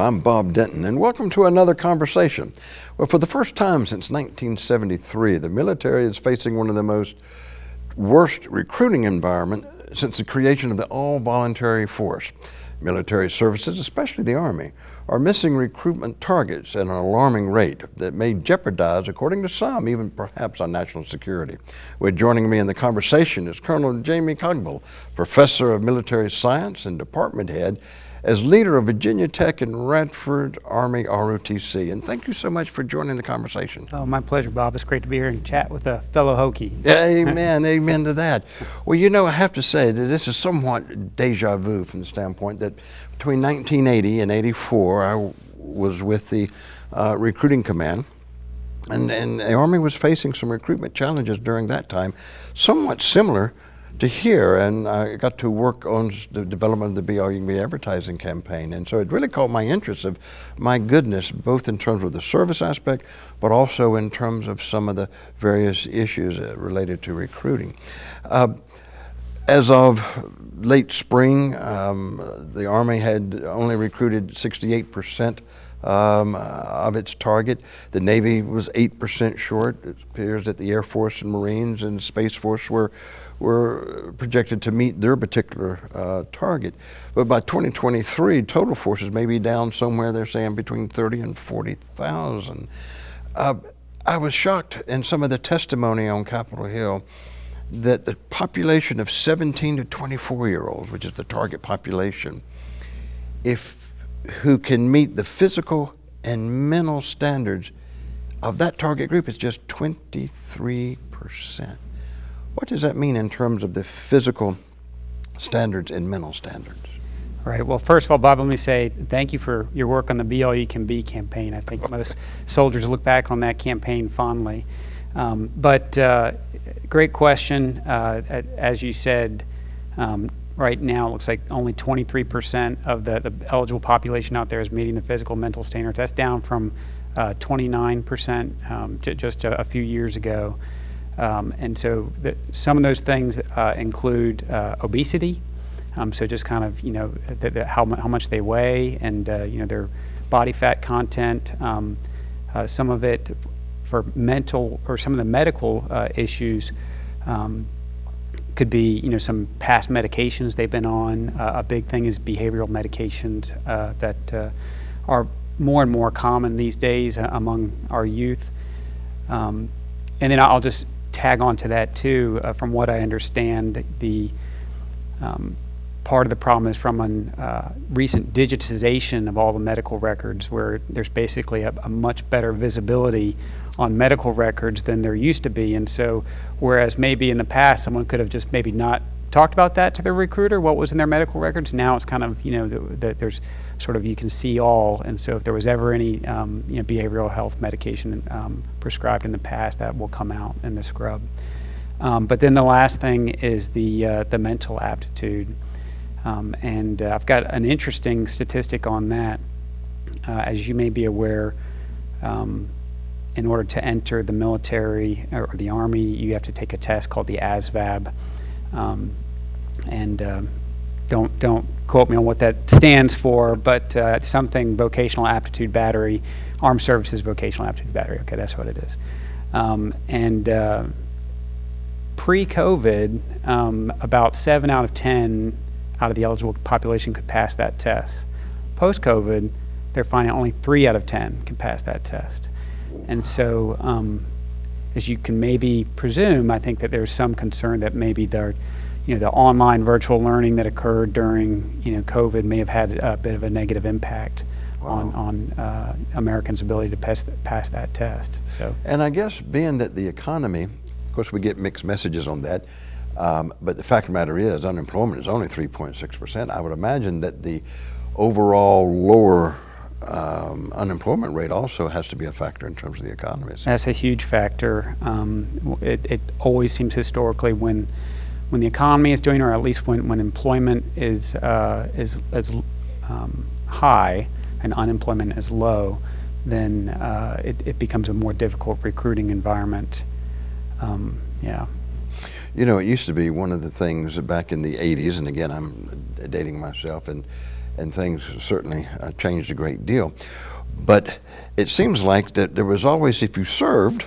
I'm Bob Denton, and welcome to another conversation. Well, for the first time since 1973, the military is facing one of the most worst recruiting environment since the creation of the all-voluntary force. Military services, especially the Army, are missing recruitment targets at an alarming rate that may jeopardize, according to some, even perhaps our national security. Well, joining me in the conversation is Colonel Jamie Cogbill, Professor of Military Science and Department Head as leader of Virginia Tech and Radford Army ROTC. And thank you so much for joining the conversation. Oh, my pleasure, Bob. It's great to be here and chat with a fellow Hokie. Amen, amen to that. Well, you know, I have to say that this is somewhat deja vu from the standpoint that between 1980 and 84, I was with the uh, recruiting command. And, and the Army was facing some recruitment challenges during that time, somewhat similar to hear, and I got to work on the development of the BRUB advertising campaign. And so it really caught my interest of, my goodness, both in terms of the service aspect, but also in terms of some of the various issues uh, related to recruiting. Uh, as of late spring, um, the Army had only recruited 68 percent um, of its target. The Navy was 8% short. It appears that the Air Force and Marines and Space Force were, were projected to meet their particular uh, target. But by 2023, total forces may be down somewhere, they're saying between 30 and 40,000. Uh, I was shocked in some of the testimony on Capitol Hill that the population of 17 to 24 year olds, which is the target population, if who can meet the physical and mental standards of that target group is just 23%. What does that mean in terms of the physical standards and mental standards? All right. Well, first of all, Bob, let me say thank you for your work on the Be All You Can Be campaign. I think most soldiers look back on that campaign fondly. Um, but uh, great question. Uh, as you said, um, right now it looks like only 23% of the, the, eligible population out there is meeting the physical mental standards. That's down from 29% uh, um, just a, a, few years ago. Um, and so the, some of those things uh, include uh, obesity. Um, so just kind of, you know, the, the, how, how much they weigh and, uh, you know, their body fat content. Um, uh, some of it for mental or some of the medical uh, issues um, could be, you know, some past medications they've been on. Uh, a big thing is behavioral medications uh, that uh, are more and more common these days uh, among our youth. Um, and then I'll just tag on to that too. Uh, from what I understand, the um, part of the problem is from a uh, recent digitization of all the medical records where there's basically a, a, much better visibility on medical records than there used to be. And so whereas maybe in the past someone could have just maybe not talked about that to their recruiter, what was in their medical records, now it's kind of, you know, that there's sort of, you can see all. And so if there was ever any, um, you know, behavioral health medication um, prescribed in the past, that will come out in the scrub. Um, but then the last thing is the, uh, the mental aptitude. Um, and uh, I've got an interesting statistic on that. Uh, as you may be aware, um, in order to enter the military or the Army, you have to take a test called the ASVAB. Um, and uh, don't, don't quote me on what that stands for, but uh, something Vocational Aptitude Battery, Armed Services Vocational Aptitude Battery. Okay, that's what it is. Um, and uh, pre-COVID, um, about 7 out of 10 out of the eligible population could pass that test. Post-COVID, they're finding only three out of 10 can pass that test. And so, um, as you can maybe presume, I think that there's some concern that maybe the, you know, the online virtual learning that occurred during, you know, COVID may have had a bit of a negative impact wow. on, on uh, Americans' ability to pass, pass that test. So, And I guess being that the economy, of course we get mixed messages on that, um, but the fact of the matter is, unemployment is only 3.6%. I would imagine that the overall lower um, unemployment rate also has to be a factor in terms of the economy. That's a huge factor. Um, it, it, always seems historically when when the economy is doing, or at least when, when employment is uh, is, is um, high and unemployment is low, then uh, it, it becomes a more difficult recruiting environment. Um, yeah. You know, it used to be one of the things back in the 80s, and again, I'm dating myself, and and things certainly uh, changed a great deal. But it seems like that there was always, if you served,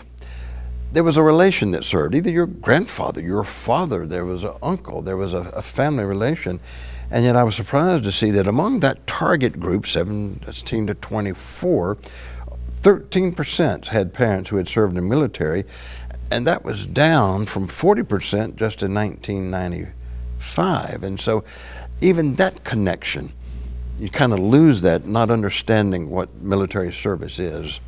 there was a relation that served. Either your grandfather, your father, there was an uncle, there was a, a family relation. And yet I was surprised to see that among that target group, 17 to 24, 13% had parents who had served in the military, and that was down from 40% just in 1995. And so even that connection, you kind of lose that not understanding what military service is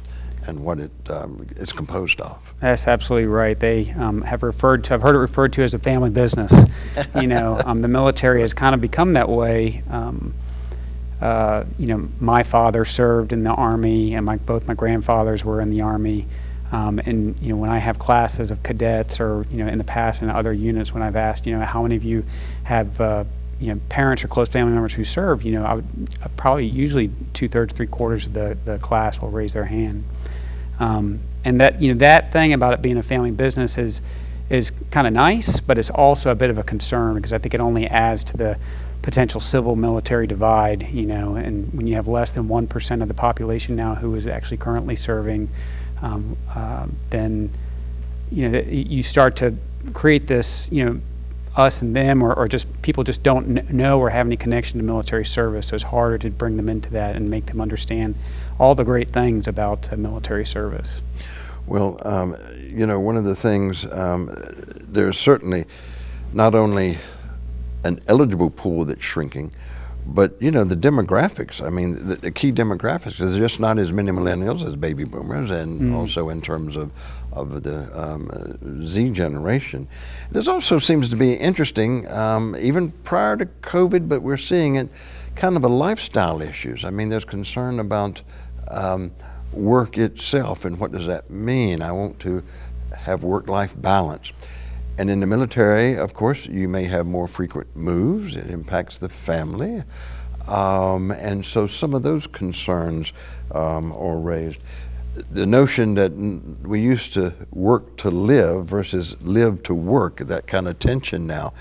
and what it um, is composed of. That's absolutely right. They um, have referred to, I've heard it referred to as a family business. you know, um, the military has kind of become that way. Um, uh, you know, my father served in the Army, and my, both my grandfathers were in the Army. Um, and you know, when I have classes of cadets, or you know, in the past in other units, when I've asked, you know, how many of you have uh, you know, parents or close family members who serve, you know, I would uh, probably usually two thirds, three quarters of the, the class will raise their hand. Um, and that, you know, that thing about it being a family business is, is kind of nice, but it's also a bit of a concern because I think it only adds to the potential civil military divide, you know, and when you have less than 1% of the population now who is actually currently serving, um, uh, then, you know, you start to create this, you know, us and them, or, or just people just don't know or have any connection to military service. So it's harder to bring them into that and make them understand all the great things about uh, military service. Well, um, you know, one of the things, um, there's certainly not only an eligible pool that's shrinking, but you know the demographics. I mean, the, the key demographics. is just not as many millennials as baby boomers, and mm. also in terms of of the um, uh, Z generation. This also seems to be interesting, um, even prior to COVID, but we're seeing it kind of a lifestyle issues. I mean, there's concern about um, work itself and what does that mean? I want to have work-life balance. And in the military, of course, you may have more frequent moves. It impacts the family. Um, and so some of those concerns um, are raised the notion that we used to work to live versus live to work, that kind of tension now.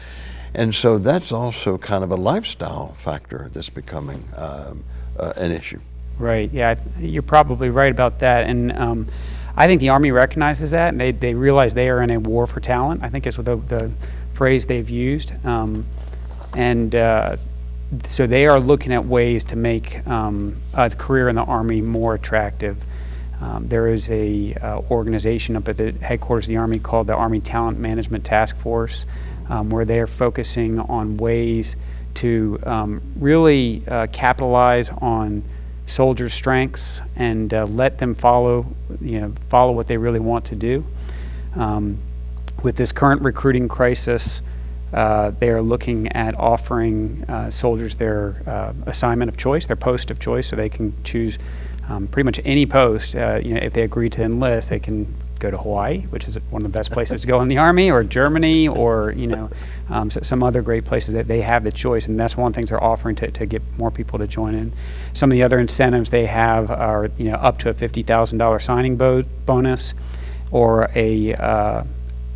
And so that's also kind of a lifestyle factor that's becoming um, uh, an issue. Right, yeah, you're probably right about that. And um, I think the Army recognizes that, and they, they realize they are in a war for talent. I think it's the, the phrase they've used. Um, and uh, so they are looking at ways to make um, a career in the Army more attractive. Um, there is a uh, organization up at the headquarters of the Army called the Army Talent Management Task Force, um, where they are focusing on ways to um, really uh, capitalize on soldiers' strengths and uh, let them follow, you know, follow what they really want to do. Um, with this current recruiting crisis, uh, they are looking at offering uh, soldiers their uh, assignment of choice, their post of choice, so they can choose um, pretty much any post, uh, you know, if they agree to enlist, they can go to Hawaii, which is one of the best places to go in the Army, or Germany, or you know, um, so some other great places that they have the choice, and that's one of the things they're offering to, to get more people to join in. Some of the other incentives they have are you know up to a fifty thousand dollar signing bo bonus, or a uh,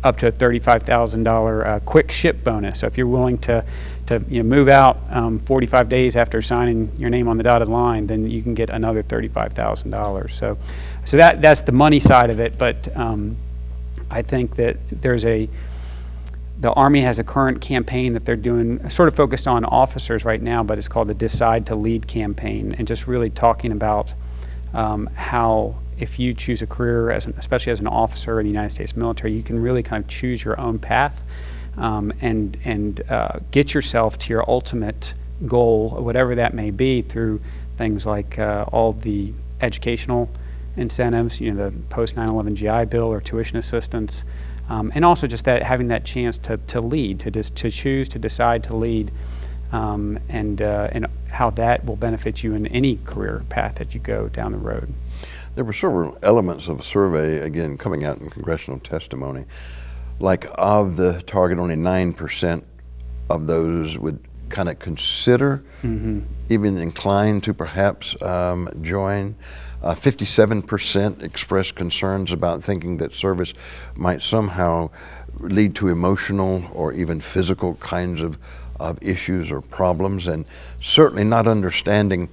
up to a thirty-five thousand uh, quick ship bonus. So if you're willing to to you know, move out um, 45 days after signing your name on the dotted line, then you can get another $35,000. So, so that that's the money side of it. But um, I think that there's a the Army has a current campaign that they're doing, sort of focused on officers right now, but it's called the Decide to Lead campaign, and just really talking about um, how if you choose a career, as an, especially as an officer in the United States military, you can really kind of choose your own path um, and, and uh, get yourself to your ultimate goal, whatever that may be, through things like uh, all the educational incentives, you know, the post 9/11 GI Bill or tuition assistance, um, and also just that having that chance to, to lead, to just to choose to decide to lead, um, and uh, and how that will benefit you in any career path that you go down the road. There were several elements of a survey again coming out in congressional testimony like of the target, only 9% of those would kind of consider, mm-hmm. even inclined to perhaps um, join. Uh, 57% expressed concerns about thinking that service might somehow lead to emotional or even physical kinds of of issues or problems, and certainly not understanding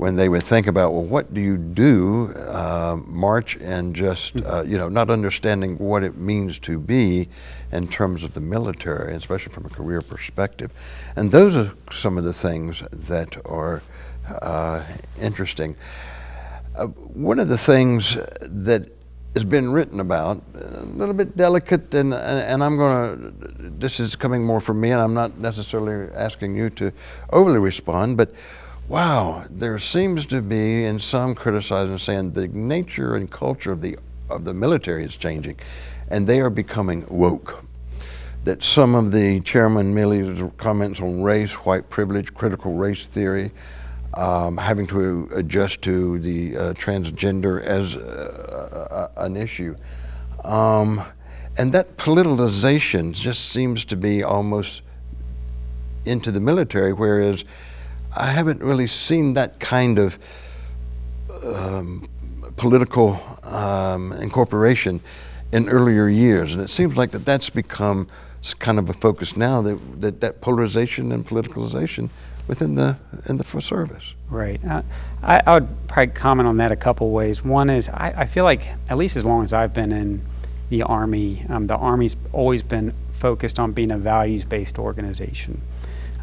when they would think about, well, what do you do, uh, march and just, uh, you know, not understanding what it means to be in terms of the military, especially from a career perspective. And those are some of the things that are uh, interesting. Uh, one of the things that has been written about, a little bit delicate, and, and I'm going to, this is coming more from me, and I'm not necessarily asking you to overly respond, but wow, there seems to be, and some criticizing, saying the nature and culture of the of the military is changing, and they are becoming woke. That some of the Chairman Milley's comments on race, white privilege, critical race theory, um, having to adjust to the uh, transgender as uh, an issue. Um, and that politicization just seems to be almost into the military, whereas I haven't really seen that kind of um, political um, incorporation in earlier years. And it seems like that that's become kind of a focus now, that that, that polarization and politicalization within the in the service. Right. Uh, I, I, would probably comment on that a couple ways. One is I, I, feel like at least as long as I've been in the Army, um, the Army's always been focused on being a values-based organization.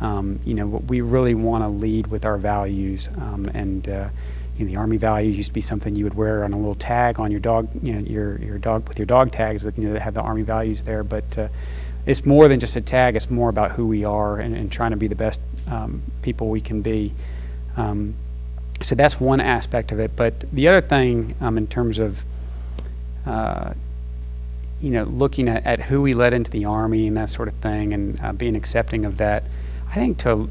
Um, you know, we really want to lead with our values, um, and uh, you know, the Army values used to be something you would wear on a little tag on your dog, you know, your your dog with your dog tags, you know, that have the Army values there. But uh, it's more than just a tag. It's more about who we are and, and trying to be the best um, people we can be. Um, so that's one aspect of it. But the other thing, um, in terms of uh, you know, looking at, at who we let into the Army and that sort of thing, and uh, being accepting of that. I think to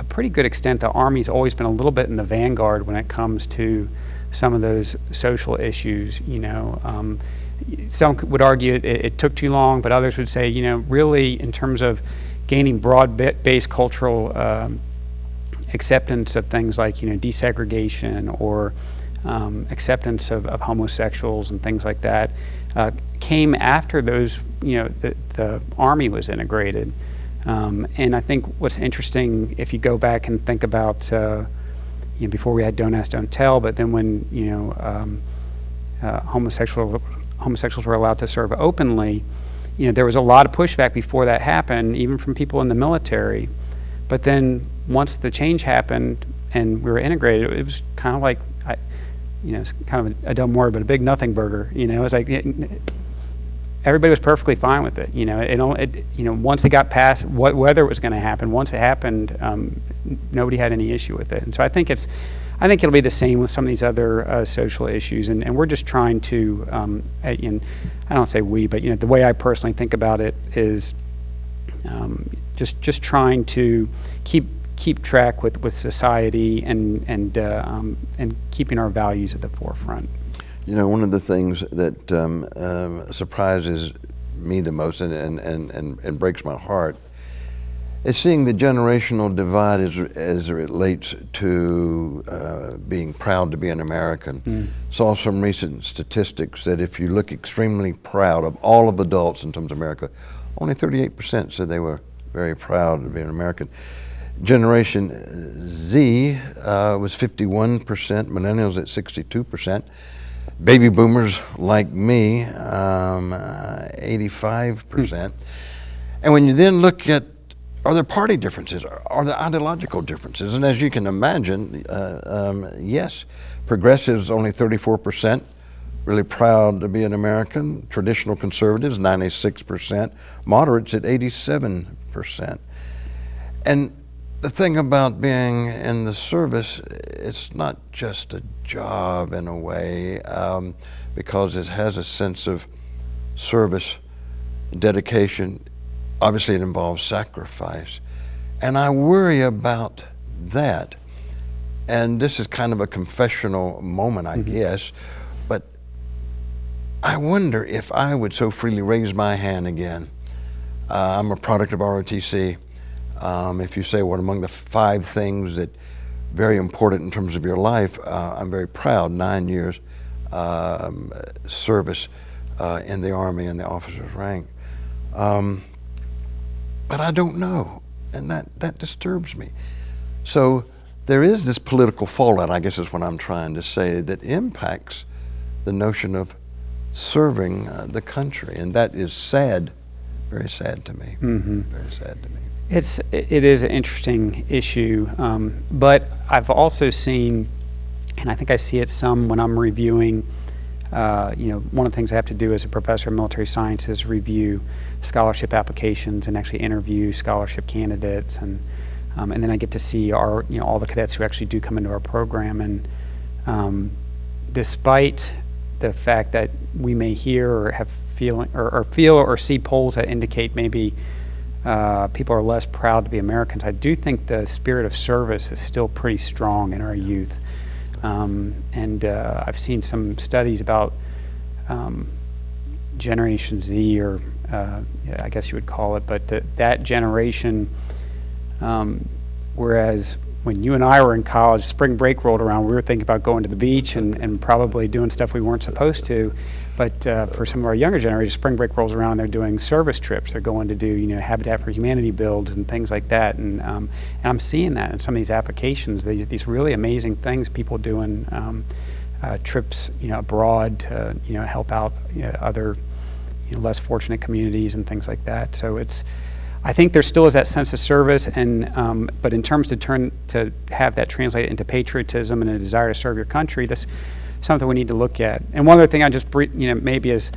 a pretty good extent, the Army's always been a little bit in the vanguard when it comes to some of those social issues. You know, um, some would argue it, it, took too long, but others would say, you know, really in terms of gaining broad-based cultural um, acceptance of things like, you know, desegregation or um, acceptance of, of, homosexuals and things like that, uh, came after those, you know, the, the Army was integrated. Um, and I think what's interesting, if you go back and think about, uh, you know, before we had Don't Ask, Don't Tell, but then when, you know, um, uh, homosexual, homosexuals were allowed to serve openly, you know, there was a lot of pushback before that happened, even from people in the military. But then once the change happened and we were integrated, it was kind of like, I, you know, it's kind of a, a dumb word, but a big nothing burger. You know, it was like, it, everybody was perfectly fine with it. You know, it, it you know once it got past what whether it was going to happen, once it happened, um, nobody had any issue with it. And so I think it's, I think it'll be the same with some of these other uh, social issues. And, and we're just trying to, um, and I don't say we, but you know, the way I personally think about it is um, just just trying to keep keep track with, with society and and uh, um, and keeping our values at the forefront. You know, one of the things that um, um, surprises me the most and, and, and, and, and breaks my heart is seeing the generational divide as, as it relates to uh, being proud to be an American. Mm. Saw some recent statistics that if you look extremely proud of all of adults in terms of America, only 38% said they were very proud to be an American. Generation Z uh, was 51%, millennials at 62% baby boomers like me, um, uh, 85%. And when you then look at are there party differences? Are there ideological differences? And as you can imagine, uh, um, yes, progressives only 34%, really proud to be an American. Traditional conservatives, 96%. Moderates at 87%. And the thing about being in the service, it's not just a job in a way, um, because it has a sense of service, dedication. Obviously, it involves sacrifice. And I worry about that. And this is kind of a confessional moment, I mm -hmm. guess, but I wonder if I would so freely raise my hand again. Uh, I'm a product of ROTC. Um, if you say what among the five things that very important in terms of your life, uh, I'm very proud, nine years um, service uh, in the Army and the officer's rank. Um, but I don't know. and that, that disturbs me. So there is this political fallout, I guess is what I'm trying to say, that impacts the notion of serving uh, the country, and that is sad, very sad to me. Mm-hmm. Very sad to me. It's it is an interesting issue, um, but I've also seen, and I think I see it some when I'm reviewing. Uh, you know, one of the things I have to do as a professor of military science is review scholarship applications and actually interview scholarship candidates, and um, and then I get to see our you know all the cadets who actually do come into our program, and um, despite the fact that we may hear or have feeling or, or feel or see polls that indicate maybe uh, people are less proud to be Americans. I do think the spirit of service is still pretty strong in our youth. Um, and uh, I've seen some studies about um, Generation Z, or uh, I guess you would call it, but th that generation, um, whereas when you and I were in college, spring break rolled around, we were thinking about going to the beach and, and probably doing stuff we weren't supposed to. But uh, for some of our younger generation, spring break rolls around, and they're doing service trips. They're going to do, you know, Habitat for Humanity builds and things like that. And, um, and I'm seeing that in some of these applications, these, these really amazing things, people doing um, uh, trips, you know, abroad to, you know, help out you know, other you know, less fortunate communities and things like that. So it's, I think there still is that sense of service, and um, but in terms to turn to have that translate into patriotism and a desire to serve your country, that's something we need to look at. And one other thing I just you know maybe is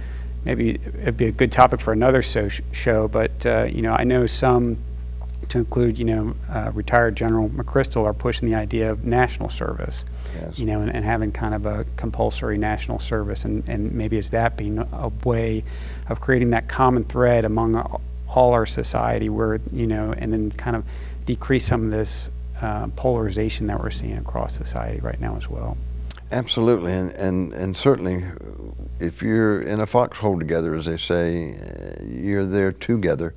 maybe it'd be a good topic for another so show, but uh, you know I know some to include you know uh, retired General McChrystal are pushing the idea of national service. Yes. You know, and, and, having kind of a compulsory national service, and, and maybe is that being a way of creating that common thread among all our society where, you know, and then kind of decrease some of this uh, polarization that we're seeing across society right now as well. Absolutely, and, and, and certainly if you're in a foxhole together, as they say, you're there together.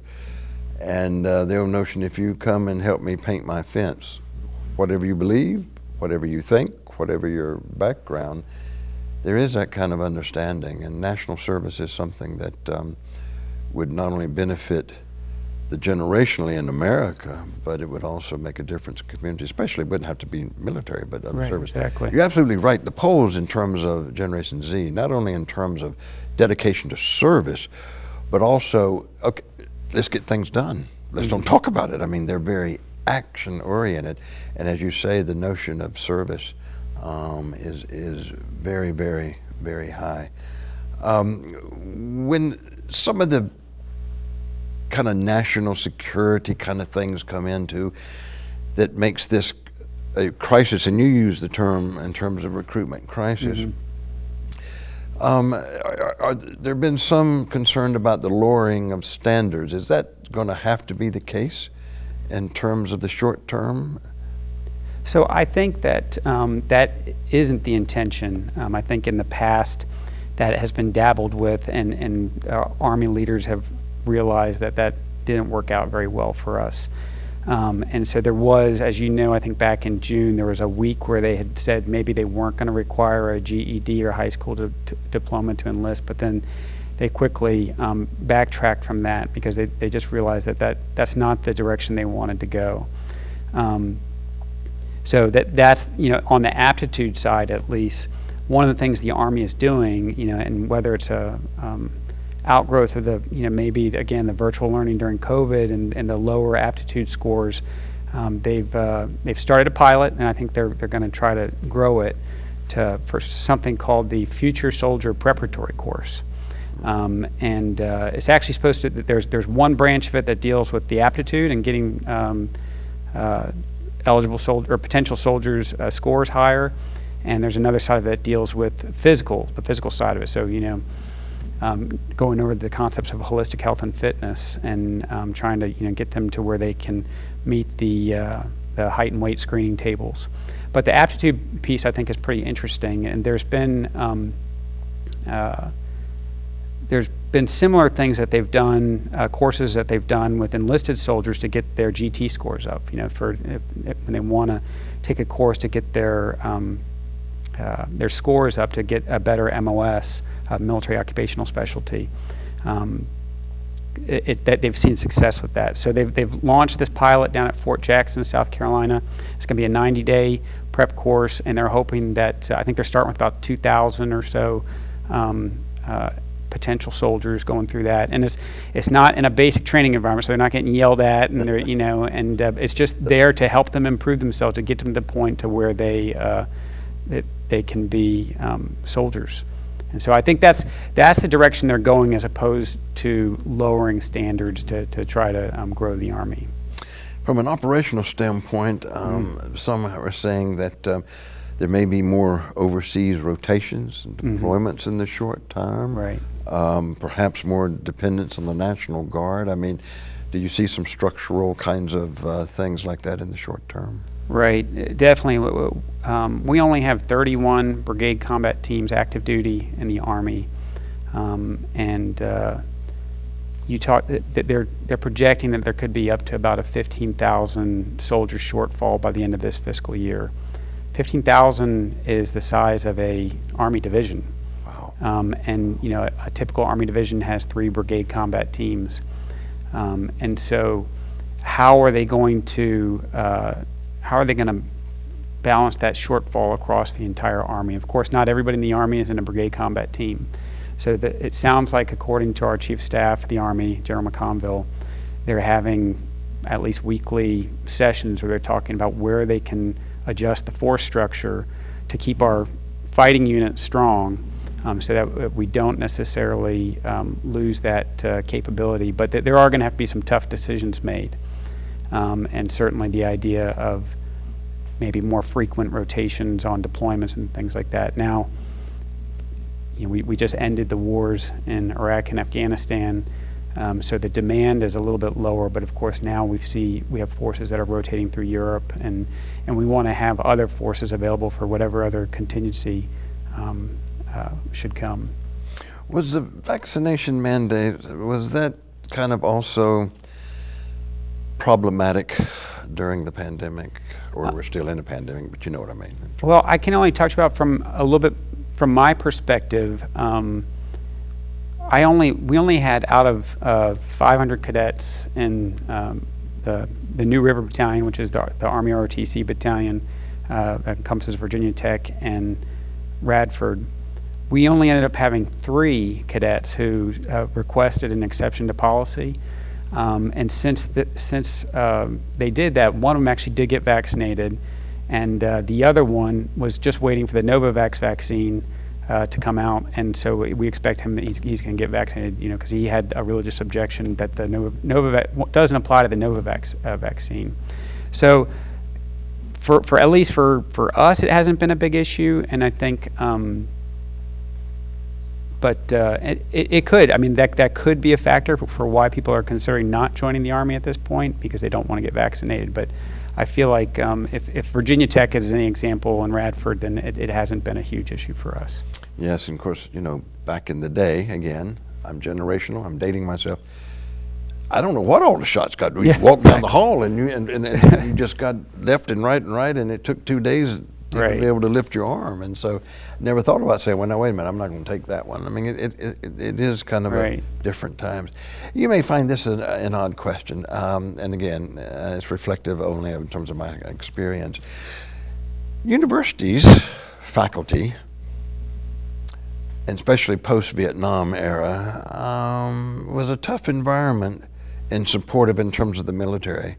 And uh, the old notion, if you come and help me paint my fence, whatever you believe, whatever you think, whatever your background, there is that kind of understanding. And national service is something that um, would not only benefit the generationally in America, but it would also make a difference in community, especially it wouldn't have to be military, but other right, service. Exactly. You're absolutely right. The polls in terms of Generation Z, not only in terms of dedication to service, but also, okay, let's get things done. Let's mm don't talk about it. I mean, they're very action oriented. And as you say, the notion of service um, is, is very, very, very high. Um, when some of the kind of national security kind of things come into that makes this a crisis, and you use the term in terms of recruitment crisis. Mm -hmm. um, are, are, there have been some concern about the lowering of standards? Is that going to have to be the case in terms of the short term? So I think that um, that isn't the intention. Um, I think in the past that has been dabbled with, and, and uh, Army leaders have realized that that didn't work out very well for us. Um, and so there was, as you know, I think back in June, there was a week where they had said maybe they weren't going to require a GED or high school diploma to enlist, but then they quickly um, backtracked from that because they, they just realized that, that that's not the direction they wanted to go. Um, so that that's you know on the aptitude side at least one of the things the Army is doing, you know, and whether it's a um, outgrowth of the, you know, maybe again the virtual learning during COVID and, and the lower aptitude scores, um, they've uh, they've started a pilot, and I think they're they're going to try to grow it to for something called the Future Soldier Preparatory Course. Um, and uh, it's actually supposed to. There's there's one branch of it that deals with the aptitude and getting um, uh, eligible soldier or potential soldiers' uh, scores higher, and there's another side of it that deals with physical, the physical side of it. So you know, um, going over the concepts of holistic health and fitness and um, trying to you know get them to where they can meet the uh, the height and weight screening tables. But the aptitude piece I think is pretty interesting, and there's been um, uh, there's been similar things that they've done, uh, courses that they've done with enlisted soldiers to get their GT scores up. You know, for if, if, when they want to take a course to get their um, uh, their scores up to get a better MOS, uh, military occupational specialty. Um, it, it- that they've seen success with that. So they've, they've launched this pilot down at Fort Jackson, South Carolina. It's going to be a 90-day prep course, and they're hoping that, uh, I think they're starting with about 2,000 or so um, uh, potential soldiers going through that. And it's, it's not in a basic training environment, so they're not getting yelled at, and they're, you know, and uh, it's just there to help them improve themselves, to get them to the point to where they, uh, that they can be um, soldiers. And so I think that's, that's the direction they're going as opposed to lowering standards to, to try to um, grow the Army. From an operational standpoint, um, Mm-hmm. some are saying that um, there may be more overseas rotations and deployments in the short term. Mm-hmm. Right. Um, perhaps more dependence on the National Guard. I mean, do you see some structural kinds of uh, things like that in the short term? Right, definitely. Um, we only have 31 brigade combat teams active duty in the Army, um, and uh, you talk that that they're they're projecting that there could be up to about a 15,000 soldier shortfall by the end of this fiscal year. 15,000 is the size of a Army division. Wow. Um, and you know, a, a typical Army division has three brigade combat teams, um, and so how are they going to uh, how are they going to balance that shortfall across the entire Army? Of course, not everybody in the Army is in a brigade combat team, so that it sounds like, according to our Chief Staff of the Army, General McConville, they're having at least weekly sessions where they're talking about where they can adjust the force structure to keep our fighting units strong um, so that we don't necessarily um, lose that uh, capability. But th- there are going to have to be some tough decisions made. Um, and certainly the idea of maybe more frequent rotations on deployments and things like that. Now, you know, we, we just ended the wars in Iraq and Afghanistan, um, so the demand is a little bit lower. But of course, now we see we have forces that are rotating through Europe, and and we want to have other forces available for whatever other contingency um, uh, should come. Was the vaccination mandate, was that kind of also problematic during the pandemic? Or we're still in a pandemic, but you know what I mean. Well, I can only talk about from a little bit from my perspective. Um, I only we only had out of uh, 500 cadets in um, the the New River Battalion, which is the, the Army ROTC battalion, uh, that encompasses Virginia Tech and Radford. We only ended up having three cadets who uh, requested an exception to policy. Um, and since the, since um, they did that, one of them actually did get vaccinated, and uh, the other one was just waiting for the Novavax vaccine uh, to come out. And so we we expect him that he's, he's going to get vaccinated, you know, because he had a religious objection that the Nova, Novavax doesn't apply to the Novavax uh, vaccine. So for, for at least for, for us, it hasn't been a big issue, and I think. Um, but uh, it, it could. I mean, that that could be a factor for, for why people are considering not joining the army at this point because they don't want to get vaccinated. But I feel like um, if, if Virginia Tech is any example in Radford, then it, it hasn't been a huge issue for us. Yes, and of course, you know, back in the day, again, I'm generational, I'm dating myself. I don't know what all the shots got. We Yeah, walked down the hall and you and, and, and you just got left and right and right, and it took two days to Right. be able to lift your arm. And so, never thought about saying, "Well, now wait a minute, I'm not going to take that one." I mean, it it, it, it is kind of Right. a different times. You may find this an, an odd question, um, and again, uh, it's reflective only in terms of my experience. Universities, faculty, and especially post-Vietnam era, um, was a tough environment and supportive in terms of the military.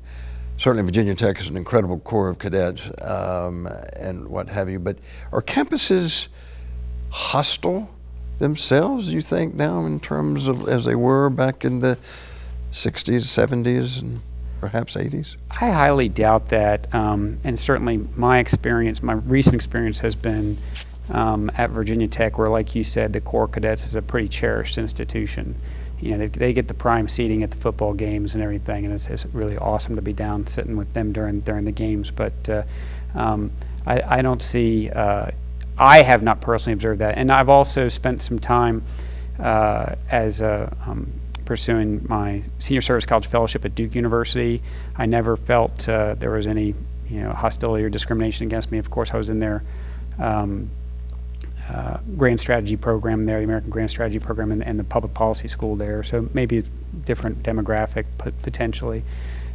Certainly, Virginia Tech is an incredible corps of cadets um, and what have you. But are campuses hostile themselves? You think now, in terms of as they were back in the '60s, '70s, and perhaps '80s? I highly doubt that, um, and certainly my experience, my recent experience has been um, at Virginia Tech, where, like you said, the Corps Cadets is a pretty cherished institution. You know, they, they get the prime seating at the football games and everything, and it's, it's really awesome to be down sitting with them during during the games. But uh, um, I, I don't see. Uh, I have not personally observed that, and I've also spent some time uh, as a um, pursuing my senior service college fellowship at Duke University. I never felt uh, there was any you know hostility or discrimination against me. Of course, I was in there um, uh, grand strategy program there, the American Grand Strategy Program, and, and the public policy school there. So maybe a different demographic potentially.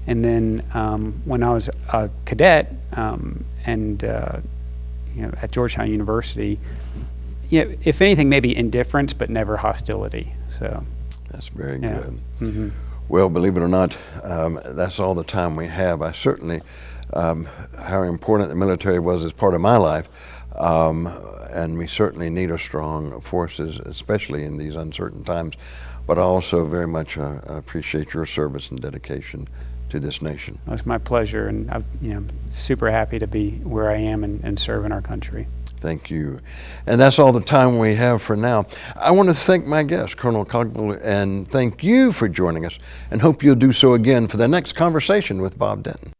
And then um, when I was a cadet um, and uh, you know at Georgetown University, you know, if anything, maybe indifference, but never hostility. So That's very yeah. good. hmm Well, believe it or not, um, that's all the time we have. I certainly, um, how important the military was as part of my life, um, and we certainly need a strong forces, especially in these uncertain times. But I also very much uh, appreciate your service and dedication to this nation. It was my pleasure, and I'm you know super happy to be where I am and, and serving our country. Thank you. And that's all the time we have for now. I want to thank my guest, Colonel Cogbill, and thank you for joining us, and hope you'll do so again for the next conversation with Bob Denton.